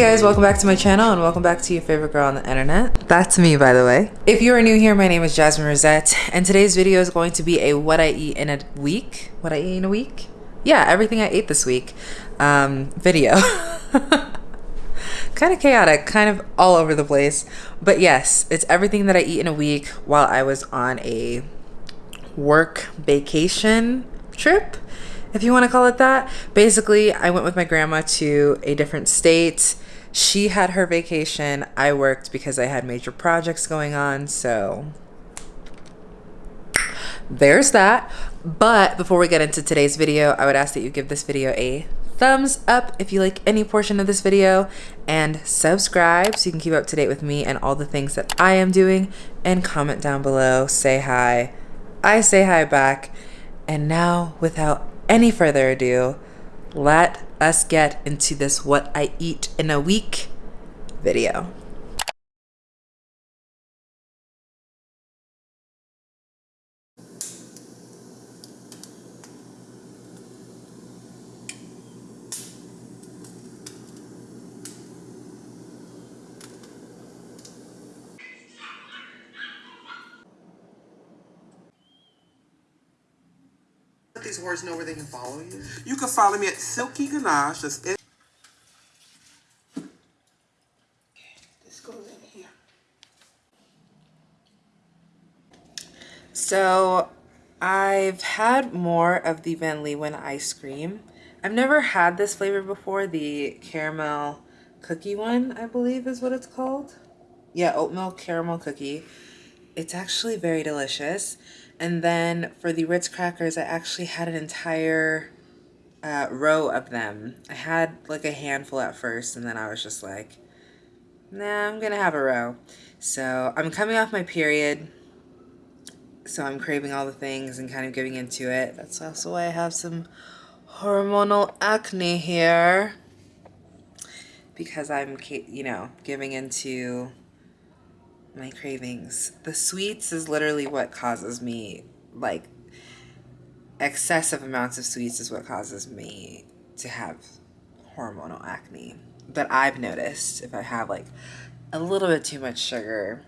Hey guys, welcome back to my channel and welcome back to your favorite girl on the internet. That's me, by the way. If you are new here, my name is Jasmine Rosette, and today's video is going to be a what I eat in a week. What I eat in a week? Yeah, everything I ate this week um, video. kind of chaotic, kind of all over the place. But yes, it's everything that I eat in a week while I was on a work vacation trip if you want to call it that. Basically, I went with my grandma to a different state. She had her vacation. I worked because I had major projects going on. So there's that. But before we get into today's video, I would ask that you give this video a thumbs up if you like any portion of this video and subscribe so you can keep up to date with me and all the things that I am doing and comment down below, say hi. I say hi back. And now, without any further ado, let us get into this what I eat in a week video. These words know where they can follow you? You can follow me at Silky Ganache. That's it. This goes in here. So I've had more of the Van Leeuwen ice cream. I've never had this flavor before, the caramel cookie one, I believe is what it's called. Yeah, oatmeal caramel cookie. It's actually very delicious. And then for the Ritz crackers, I actually had an entire uh, row of them. I had like a handful at first, and then I was just like, nah, I'm gonna have a row. So I'm coming off my period, so I'm craving all the things and kind of giving into it. That's also why I have some hormonal acne here because I'm, you know, giving into my cravings. The sweets is literally what causes me, like, excessive amounts of sweets is what causes me to have hormonal acne. But I've noticed if I have, like, a little bit too much sugar.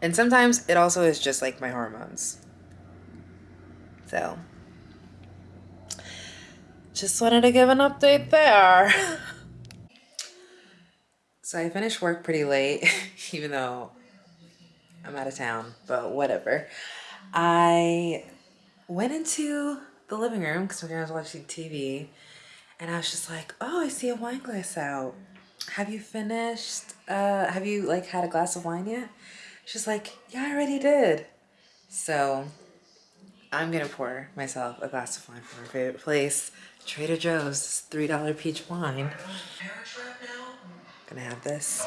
And sometimes it also is just, like, my hormones. So, just wanted to give an update there. so I finished work pretty late, even though I'm out of town, but whatever. I went into the living room because I was watching TV and I was just like, oh, I see a wine glass out. Have you finished? Uh, have you like had a glass of wine yet? She's like, yeah, I already did. So I'm gonna pour myself a glass of wine from my favorite place, Trader Joe's $3 peach wine. Gonna have this.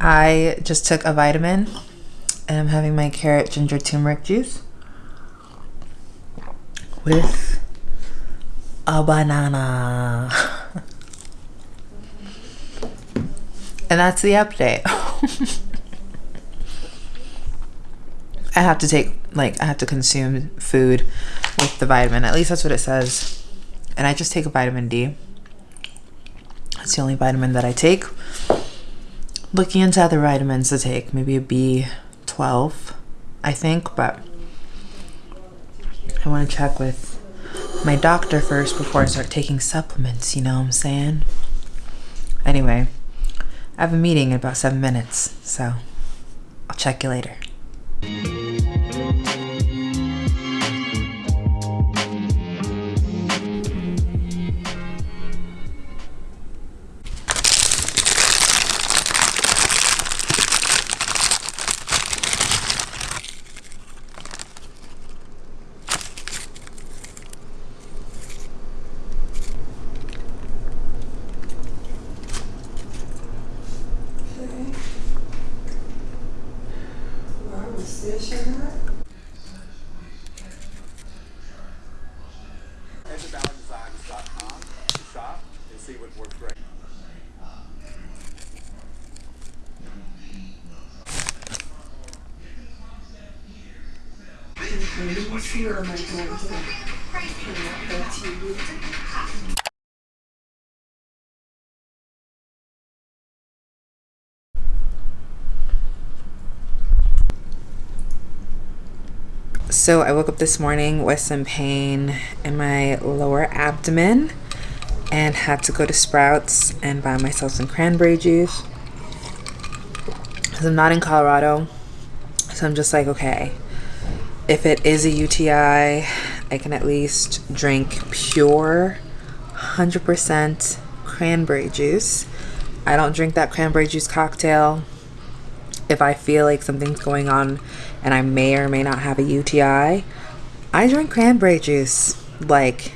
I just took a vitamin and I'm having my carrot ginger turmeric juice with a banana. and that's the update. I have to take, like, I have to consume food with the vitamin. At least that's what it says. And I just take a vitamin D. It's the only vitamin that I take. Looking into other vitamins to take, maybe a B12, I think, but I want to check with my doctor first before I start taking supplements, you know what I'm saying? Anyway, I have a meeting in about seven minutes, so I'll check you later. So I woke up this morning with some pain in my lower abdomen and had to go to Sprouts and buy myself some cranberry juice. Because I'm not in Colorado. So I'm just like, okay, if it is a UTI, I can at least drink pure 100% cranberry juice. I don't drink that cranberry juice cocktail if I feel like something's going on and I may or may not have a UTI, I drink cranberry juice, like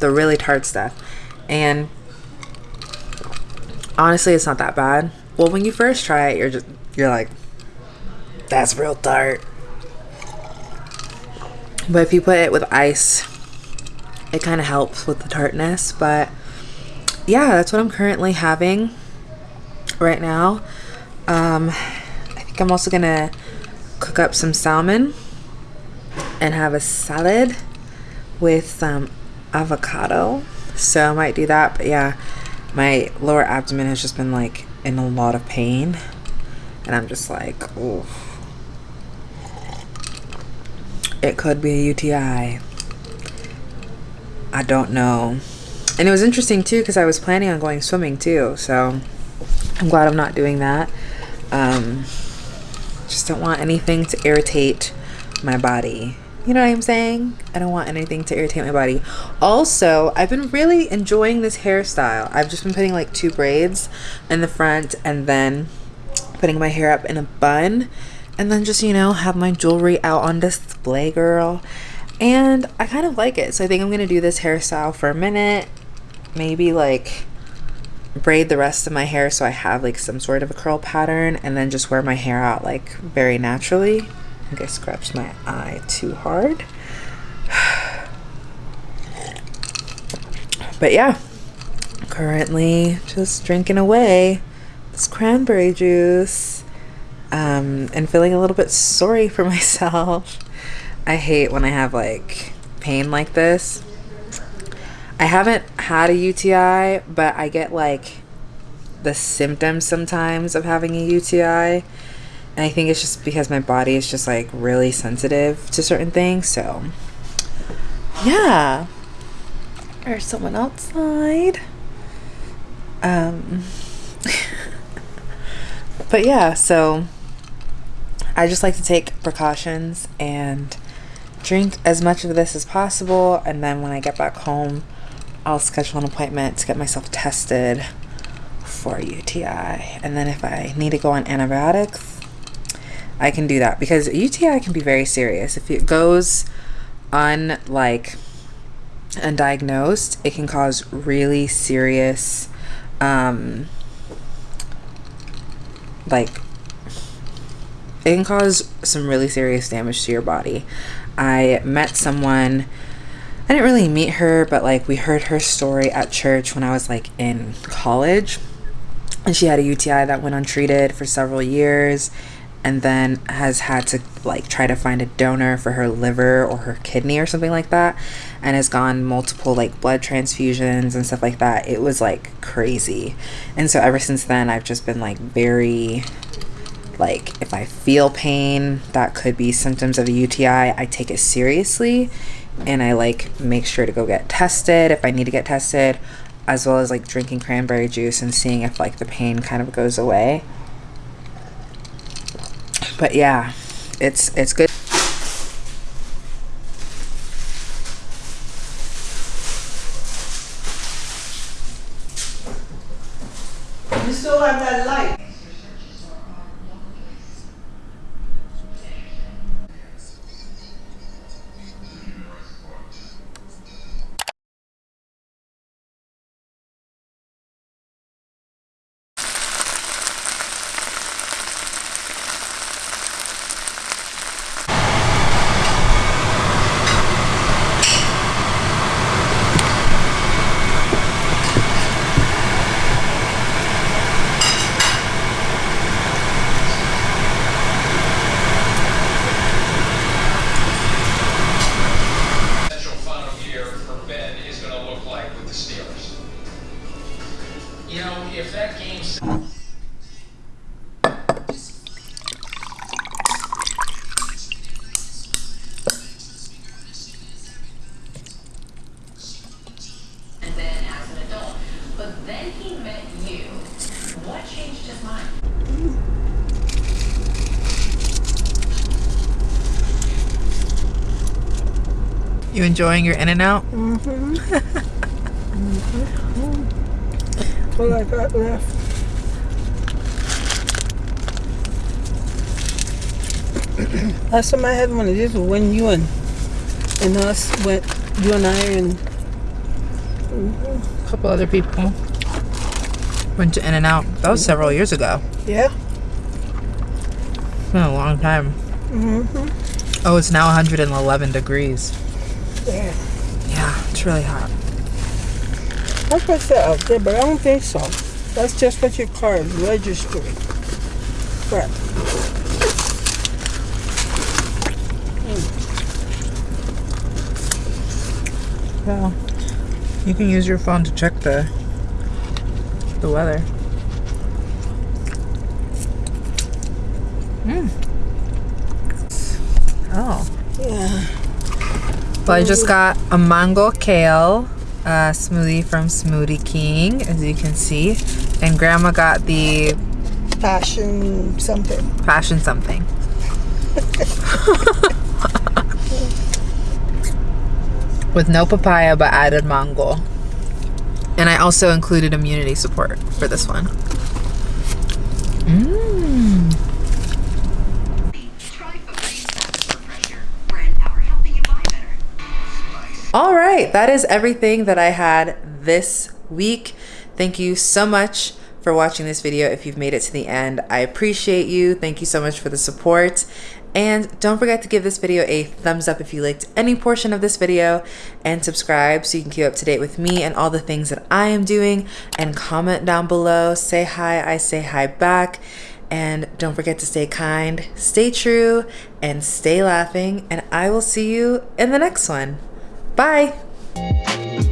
the really tart stuff. And honestly, it's not that bad. Well, when you first try it, you're just, you're like, that's real tart. But if you put it with ice, it kind of helps with the tartness. But yeah, that's what I'm currently having right now. Um, I think I'm also gonna cook up some salmon and have a salad with some avocado. So I might do that. But yeah, my lower abdomen has just been like in a lot of pain. And I'm just like, oh, it could be a UTI. I don't know. And it was interesting too because I was planning on going swimming too. So I'm glad I'm not doing that. Um, just don't want anything to irritate my body. You know what I'm saying? I don't want anything to irritate my body. Also, I've been really enjoying this hairstyle. I've just been putting like two braids in the front and then putting my hair up in a bun and then just, you know, have my jewelry out on display, girl. And I kind of like it. So I think I'm going to do this hairstyle for a minute. Maybe like braid the rest of my hair so I have like some sort of a curl pattern and then just wear my hair out like very naturally. I think I scratched my eye too hard. But yeah, currently just drinking away this cranberry juice um, and feeling a little bit sorry for myself. I hate when I have like pain like this I haven't had a UTI, but I get like the symptoms sometimes of having a UTI. And I think it's just because my body is just like really sensitive to certain things. So, yeah. There's someone outside. Um, but yeah, so I just like to take precautions and drink as much of this as possible. And then when I get back home, I'll schedule an appointment to get myself tested for UTI. And then if I need to go on antibiotics, I can do that because UTI can be very serious. If it goes un like undiagnosed, it can cause really serious um like it can cause some really serious damage to your body. I met someone I didn't really meet her, but like we heard her story at church when I was like in college. And she had a UTI that went untreated for several years and then has had to like try to find a donor for her liver or her kidney or something like that and has gone multiple like blood transfusions and stuff like that. It was like crazy. And so ever since then I've just been like very like if I feel pain that could be symptoms of a UTI, I take it seriously and I like make sure to go get tested if I need to get tested as well as like drinking cranberry juice and seeing if like the pain kind of goes away. But yeah, it's it's good. If that game's and then as an adult. But then he met you. What changed his mind? You enjoying your in and out? All I got left. Last time I had one of these was when you and and us went. You and I and A couple other people went to In and Out. That was several years ago. yeah. It's been a long time. Mm-hmm. Oh, it's now 111 degrees. Yeah. Yeah, it's really hot. I put that out there, but I don't think so. That's just what your car is registering. Crap. Yeah. You can use your phone to check the the weather. Mm. Oh. Yeah. Well, I just got a mango kale uh, smoothie from Smoothie King, as you can see. And Grandma got the Passion something. passion something. With no papaya, but added mango. And I also included immunity support for this one. Right, that is everything that I had this week. Thank you so much for watching this video. If you've made it to the end, I appreciate you. Thank you so much for the support. And don't forget to give this video a thumbs up if you liked any portion of this video and subscribe so you can keep up to date with me and all the things that I am doing and comment down below. Say hi, I say hi back. And don't forget to stay kind, stay true, and stay laughing. And I will see you in the next one. Bye. Música